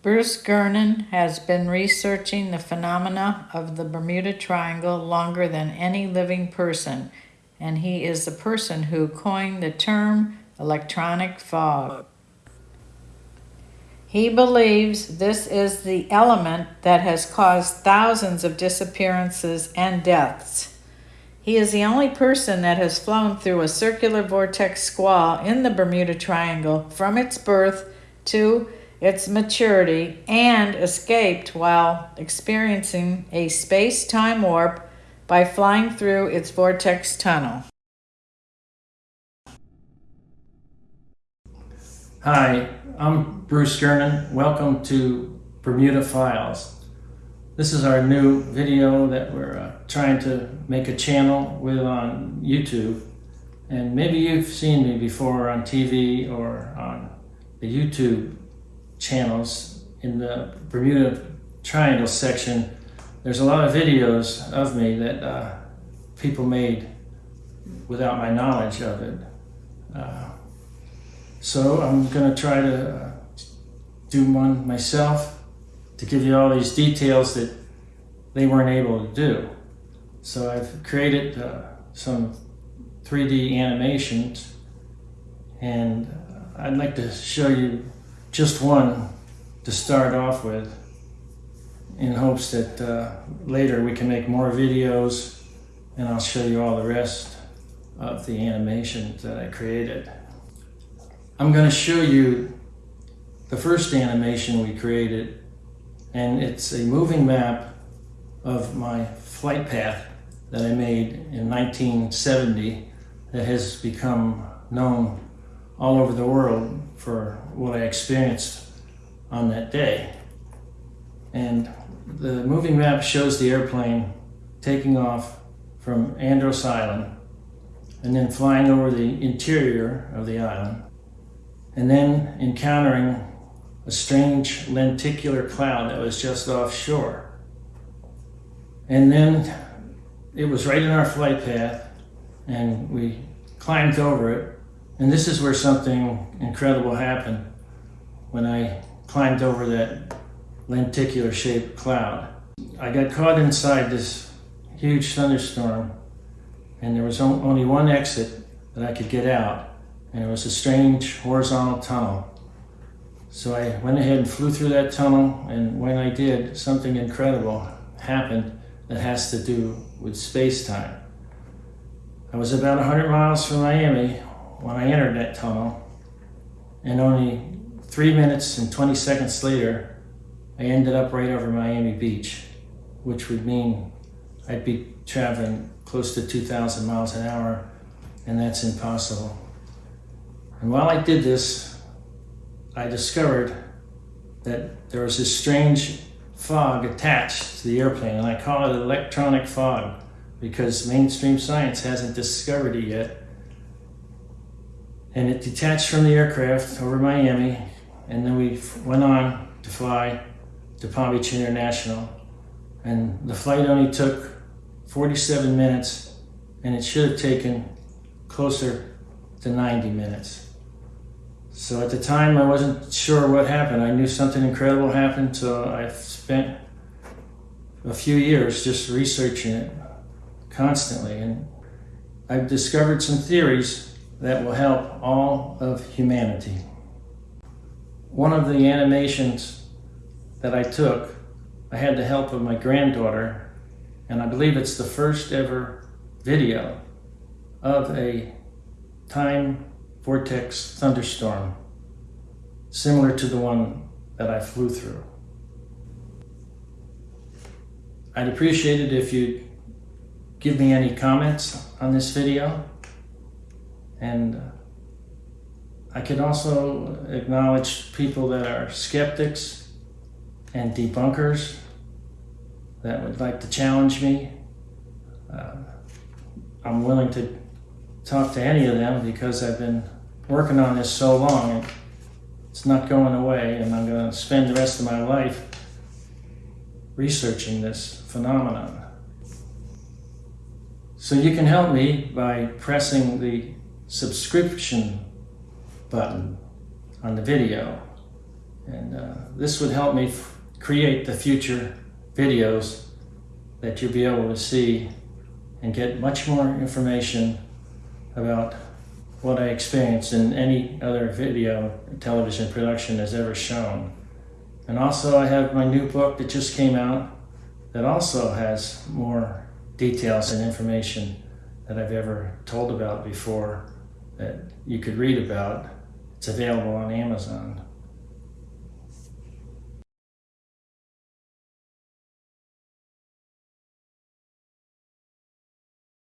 Bruce Gernon has been researching the phenomena of the Bermuda Triangle longer than any living person, and he is the person who coined the term electronic fog. He believes this is the element that has caused thousands of disappearances and deaths. He is the only person that has flown through a circular vortex squall in the Bermuda Triangle from its birth to its maturity and escaped while experiencing a space time warp by flying through its vortex tunnel. Hi, I'm Bruce Gernon. Welcome to Bermuda Files. This is our new video that we're uh, trying to make a channel with on YouTube. And maybe you've seen me before on TV or on the YouTube channels in the Bermuda Triangle section, there's a lot of videos of me that uh, people made without my knowledge of it. Uh, so I'm going to try to uh, do one myself to give you all these details that they weren't able to do. So I've created uh, some 3D animations and I'd like to show you just one to start off with in hopes that uh, later we can make more videos and I'll show you all the rest of the animations that I created. I'm going to show you the first animation we created and it's a moving map of my flight path that I made in 1970 that has become known all over the world for what I experienced on that day. And the moving map shows the airplane taking off from Andros Island and then flying over the interior of the island and then encountering a strange lenticular cloud that was just offshore. And then it was right in our flight path and we climbed over it and this is where something incredible happened when I climbed over that lenticular shaped cloud. I got caught inside this huge thunderstorm and there was only one exit that I could get out and it was a strange horizontal tunnel. So I went ahead and flew through that tunnel and when I did, something incredible happened that has to do with space-time. I was about 100 miles from Miami when I entered that tunnel, and only three minutes and 20 seconds later, I ended up right over Miami Beach, which would mean I'd be traveling close to 2,000 miles an hour, and that's impossible. And while I did this, I discovered that there was this strange fog attached to the airplane, and I call it electronic fog because mainstream science hasn't discovered it yet and it detached from the aircraft over Miami and then we went on to fly to Palm Beach International and the flight only took 47 minutes and it should have taken closer to 90 minutes. So at the time I wasn't sure what happened. I knew something incredible happened so I spent a few years just researching it constantly and I've discovered some theories that will help all of humanity. One of the animations that I took, I had the help of my granddaughter, and I believe it's the first ever video of a time vortex thunderstorm, similar to the one that I flew through. I'd appreciate it if you'd give me any comments on this video. And I can also acknowledge people that are skeptics and debunkers that would like to challenge me. Uh, I'm willing to talk to any of them because I've been working on this so long. It's not going away and I'm going to spend the rest of my life researching this phenomenon. So you can help me by pressing the subscription button on the video And uh, this would help me create the future videos that you'll be able to see and get much more information about what I experienced in any other video television production has ever shown. And also, I have my new book that just came out that also has more details and information that I've ever told about before that you could read about. It's available on Amazon.